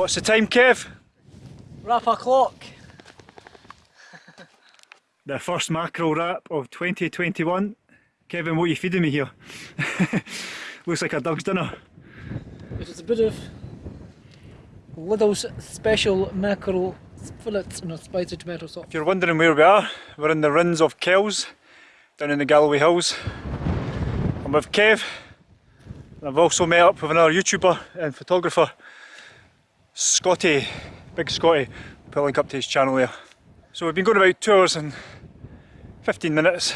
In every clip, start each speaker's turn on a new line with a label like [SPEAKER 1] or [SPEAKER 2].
[SPEAKER 1] What's the time, Kev?
[SPEAKER 2] Wrap o'clock.
[SPEAKER 1] The first mackerel wrap of 2021. Kevin, what are you feeding me here? Looks like a dog's dinner.
[SPEAKER 2] It is a bit of Lidl's special mackerel fillets and a spicy tomato sauce.
[SPEAKER 1] If you're wondering where we are, we're in the Rhinns of Kells, down in the Galloway Hills. I'm with Kev, and I've also met up with another YouTuber and photographer, Scotty, Big Scotty. Put a link up to his channel there. So we've been going about two hours and 15 minutes.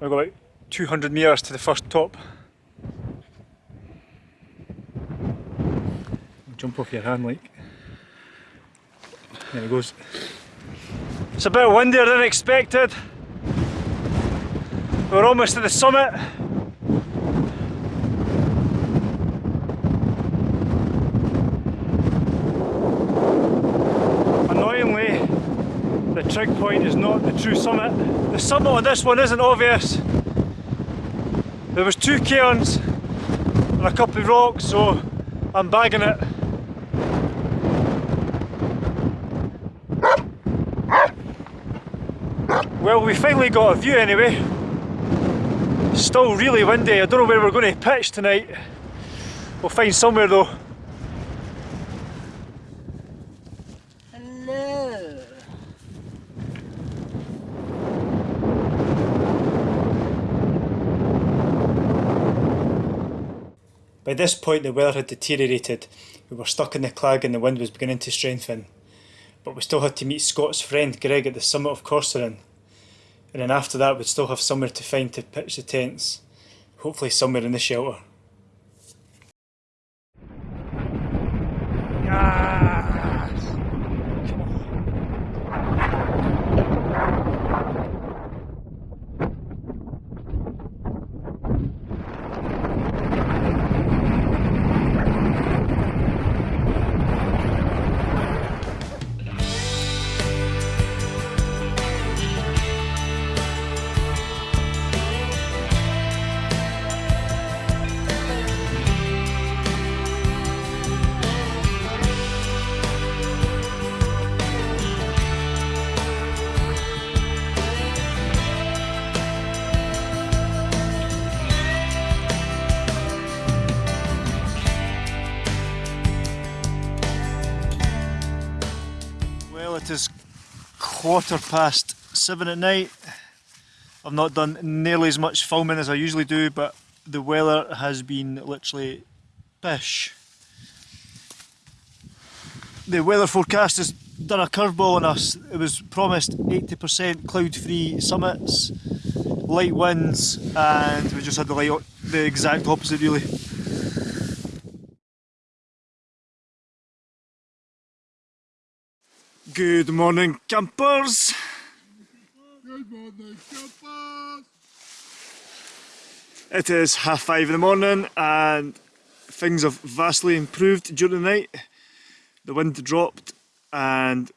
[SPEAKER 1] We've got about 200 metres to the first top. Jump off your hand like. There it goes. It's a bit windier than expected. We're almost at the summit. Point is not the true summit. The summit on this one isn't obvious. There was two cairns and a couple of rocks, so I'm bagging it. Well, we finally got a view anyway. Still really windy. I don't know where we're going to pitch tonight. We'll find somewhere though. By this point the weather had deteriorated. We were stuck in the clag and the wind was beginning to strengthen. But we still had to meet Scott's friend Greg at the summit of Corserine. And then after that we'd still have somewhere to find to pitch the tents. Hopefully somewhere in the shelter. It is quarter past seven at night. I've not done nearly as much filming as I usually do, but the weather has been literally pish. The weather forecast has done a curveball on us. It was promised 80% cloud-free summits, light winds, and we just had the, light, the exact opposite really. Good morning, campers.
[SPEAKER 3] Good morning, campers.
[SPEAKER 1] It is half five in the morning, and things have vastly improved during the night. The wind dropped, and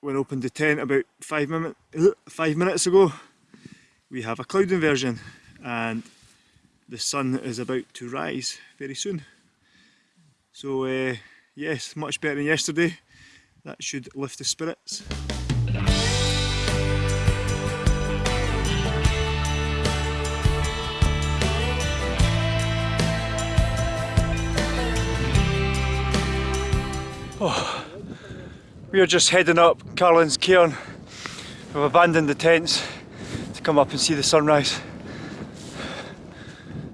[SPEAKER 1] when I opened the tent about five, minute, five minutes ago, we have a cloud inversion, and the sun is about to rise very soon. So, uh, yes, much better than yesterday. That should lift the spirits. Oh, we are just heading up Carlin's Cairn. We've abandoned the tents to come up and see the sunrise.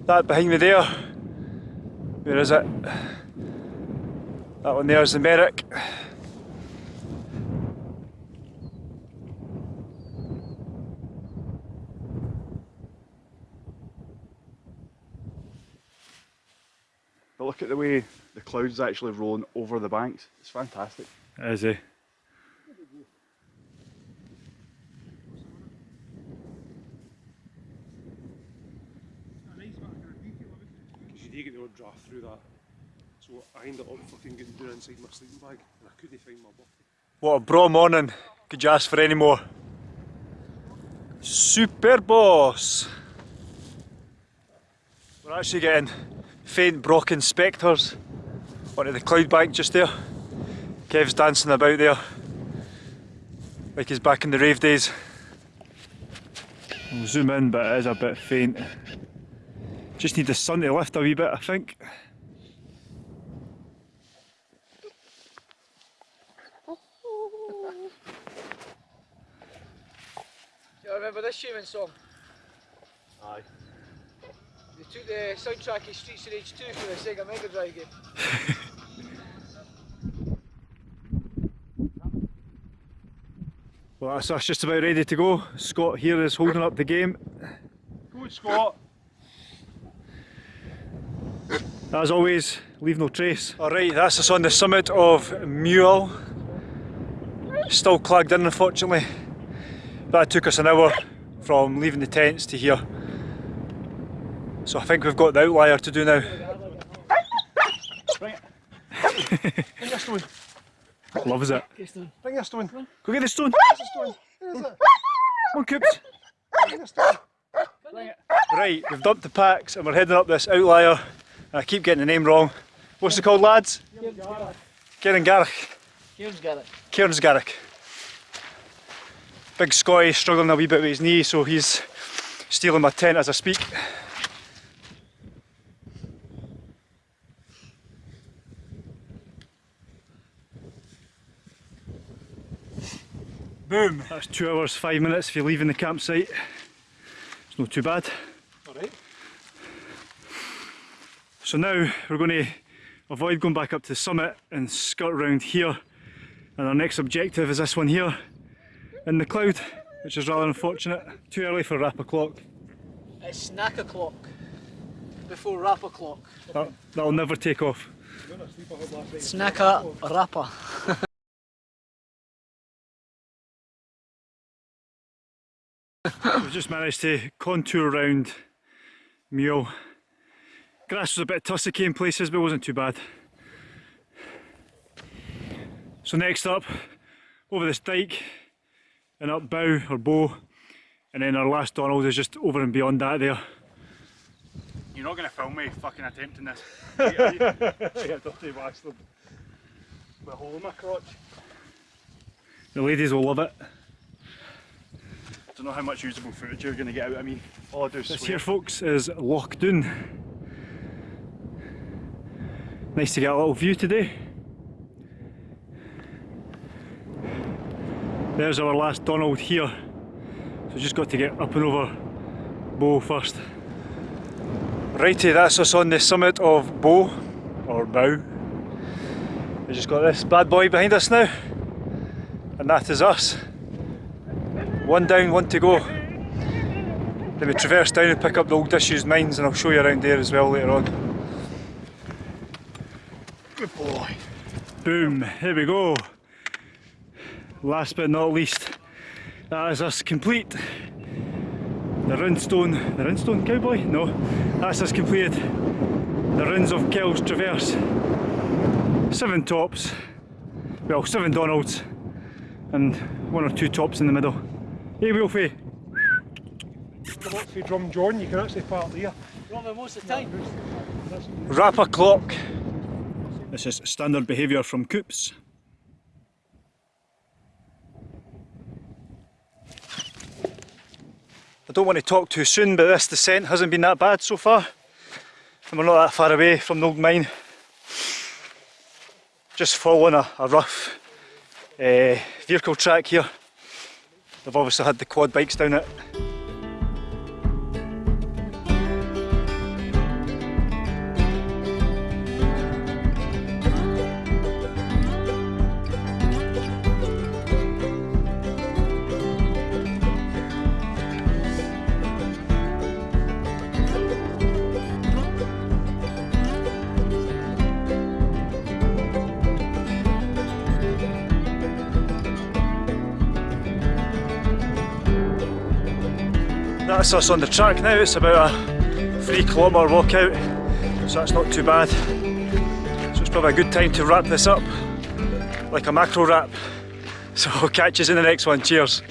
[SPEAKER 1] That behind me there, where is it? That one there is the Merrick.
[SPEAKER 3] But look at the way the clouds actually rolling over the banks. It's fantastic.
[SPEAKER 1] Is he?
[SPEAKER 4] Because you do get the odd draft through that. So I ended up fucking getting down inside my sleeping bag and I couldn't find my buff.
[SPEAKER 1] What a bra morning. Could you ask for any more? Super boss. We're actually getting faint Brocken spectres onto the cloud bank just there. Kev's dancing about there like he's back in the rave days. We'll zoom in, but it is a bit faint. Just need the sun to lift a wee bit, I think.
[SPEAKER 2] Do You remember this human song?
[SPEAKER 3] Aye.
[SPEAKER 2] They took the soundtrack of Streets of Rage 2 for the Sega Mega Drive game.
[SPEAKER 1] Well, that's us just about ready to go. Scott here is holding up the game.
[SPEAKER 3] Good Scott.
[SPEAKER 1] As always, leave no trace. Alright, that's us on the summit of Meaul. Still clagged in unfortunately. That took us an hour from leaving the tents to here. So I think we've got the outlier to do now.
[SPEAKER 3] Bring your stone.
[SPEAKER 1] Loves it.
[SPEAKER 3] Bring your stone.
[SPEAKER 1] Go get the stone.
[SPEAKER 3] Where's the stone? It?
[SPEAKER 1] Come on, Coops.
[SPEAKER 3] Bring your stone. Bring it.
[SPEAKER 1] Right, we've dumped the packs and we're heading up this outlier. And I keep getting the name wrong. What's it called, lads? Kieran Garrick.
[SPEAKER 2] Kieran's got it.
[SPEAKER 1] Cairnsgarroch. Big Scotty struggling a wee bit with his knee, so he's stealing my tent as I speak. Boom! That's two hours, five minutes if you're leaving the campsite. It's not too bad.
[SPEAKER 4] Alright.
[SPEAKER 1] So now we're going to avoid going back up to the summit and skirt around here. And our next objective is this one here in the cloud, which is rather unfortunate. Too early for wrap o'clock.
[SPEAKER 2] It's snack o'clock. Before wrap o'clock.
[SPEAKER 1] That, that'll never take off.
[SPEAKER 2] Snacker rapper.
[SPEAKER 1] just managed to contour around Meaul. Grass was a bit tussocky in places, but it wasn't too bad. So next up, over this dike and up bow or bow, and then our last Donald is just over and beyond that there.
[SPEAKER 3] You're not going to film me fucking attempting this.
[SPEAKER 1] yeah, dirty bastard.
[SPEAKER 3] With a hole in my crotch.
[SPEAKER 1] The ladies will love it.
[SPEAKER 3] Don't know how much usable footage you're going to get out of me. All I do is
[SPEAKER 1] This
[SPEAKER 3] swear.
[SPEAKER 1] here, folks, is Loch Doon. Nice to get a little view today. There's our last Donald here. So just got to get up and over Bow first. Righty, that's us on the summit of Bow, or Bow. We just got this bad boy behind us now. And that is us. One down, one to go. Then we traverse down and pick up the old disused mines and I'll show you around there as well later on.
[SPEAKER 3] Good boy.
[SPEAKER 1] Boom, here we go. Last but not least, that is us complete. The Rinstone, the Rinstone Cowboy? No, that's us completed. The Rhinns of Kells Traverse. Seven tops, well seven Donalds and one or two tops in the middle. Hey Wolfie,
[SPEAKER 4] Come up Drum John, you can actually park there.
[SPEAKER 2] Wrong most of the time.
[SPEAKER 1] wrap a clock. This is standard behaviour from Coops. I don't want to talk too soon, but this descent hasn't been that bad so far. And we're not that far away from the old mine. Just following a, a rough uh, vehicle track here. They've obviously had the quad bikes down it. That's us on the track now, it's about a three kilometre walk out, so that's not too bad. So it's probably a good time to wrap this up, like a macro wrap. So catch us in the next one, cheers.